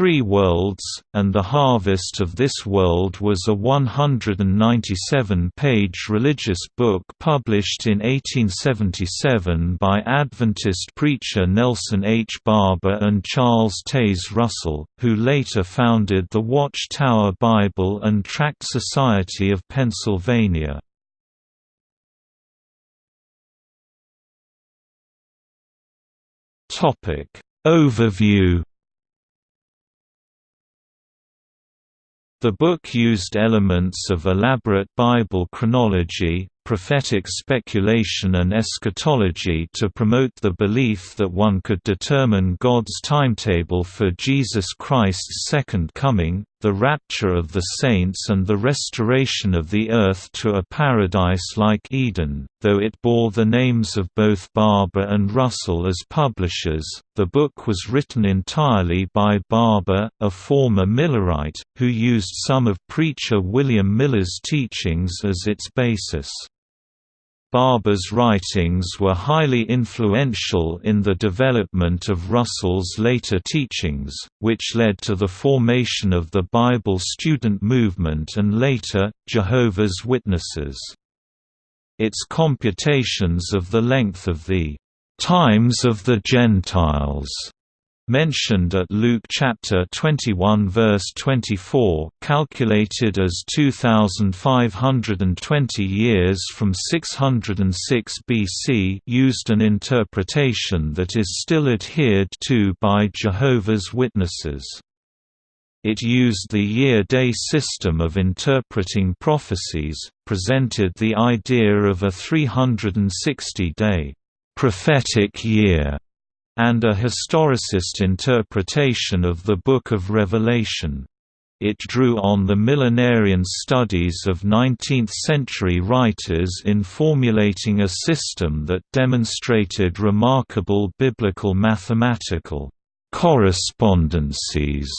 Three Worlds, and The Harvest of This World was a 197-page religious book published in 1877 by Adventist preacher Nelson H. Barbour and Charles Taze Russell, who later founded the Watch-Tower Bible and Tract Society of Pennsylvania. Overview The book used elements of elaborate Bible chronology, prophetic speculation and eschatology to promote the belief that one could determine God's timetable for Jesus Christ's second coming, the rapture of the saints and the restoration of the earth to a paradise like Eden. Though it bore the names of both Barbour and Russell as publishers, the book was written entirely by Barbour, a former Millerite, who used some of preacher William Miller's teachings as its basis. Barbour's writings were highly influential in the development of Russell's later teachings, which led to the formation of the Bible student movement and later, Jehovah's Witnesses. Its computations of the length of the "'Times of the Gentiles' mentioned at Luke chapter 21 verse 24 calculated as 2520 years from 606 BC used an interpretation that is still adhered to by Jehovah's Witnesses. It used the year-day system of interpreting prophecies, presented the idea of a 360-day prophetic year and a historicist interpretation of the Book of Revelation. It drew on the millenarian studies of 19th-century writers in formulating a system that demonstrated remarkable biblical mathematical correspondences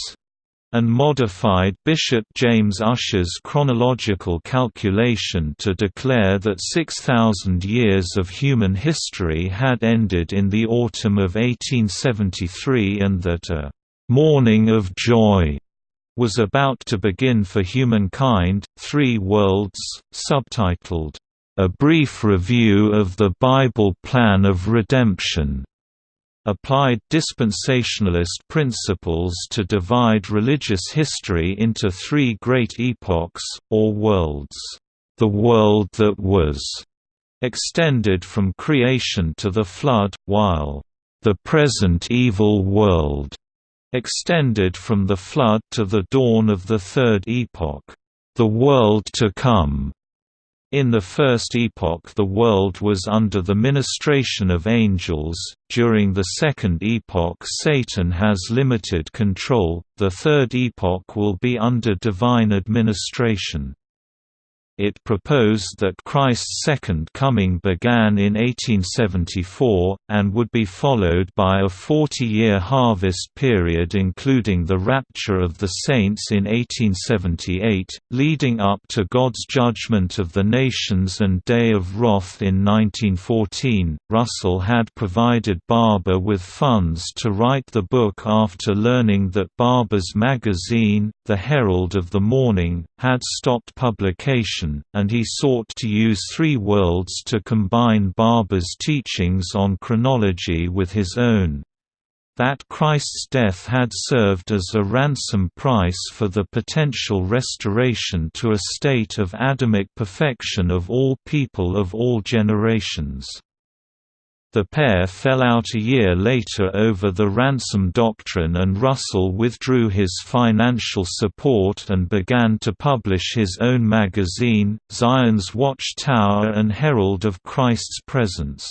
and modified Bishop James Ussher's chronological calculation to declare that 6,000 years of human history had ended in the autumn of 1873 and that a «morning of joy» was about to begin for humankind. Three Worlds, subtitled, A Brief Review of the Bible Plan of Redemption, applied dispensationalist principles to divide religious history into three great epochs, or worlds. The world that was extended from creation to the flood, while the present evil world extended from the flood to the dawn of the third epoch. The world to come in the First Epoch the world was under the ministration of angels, during the Second Epoch Satan has limited control, the Third Epoch will be under divine administration. It proposed that Christ's second coming began in 1874, and would be followed by a 40-year harvest period including the rapture of the saints in 1878, leading up to God's judgment of the nations and Day of Wrath in 1914. Russell had provided Barbour with funds to write the book after learning that Barbour's magazine, The Herald of the Morning, had stopped publication and he sought to use three worlds to combine Barbour's teachings on chronology with his own. That Christ's death had served as a ransom price for the potential restoration to a state of Adamic perfection of all people of all generations. The pair fell out a year later over the ransom doctrine and Russell withdrew his financial support and began to publish his own magazine, Zion's Watch Tower and Herald of Christ's Presence.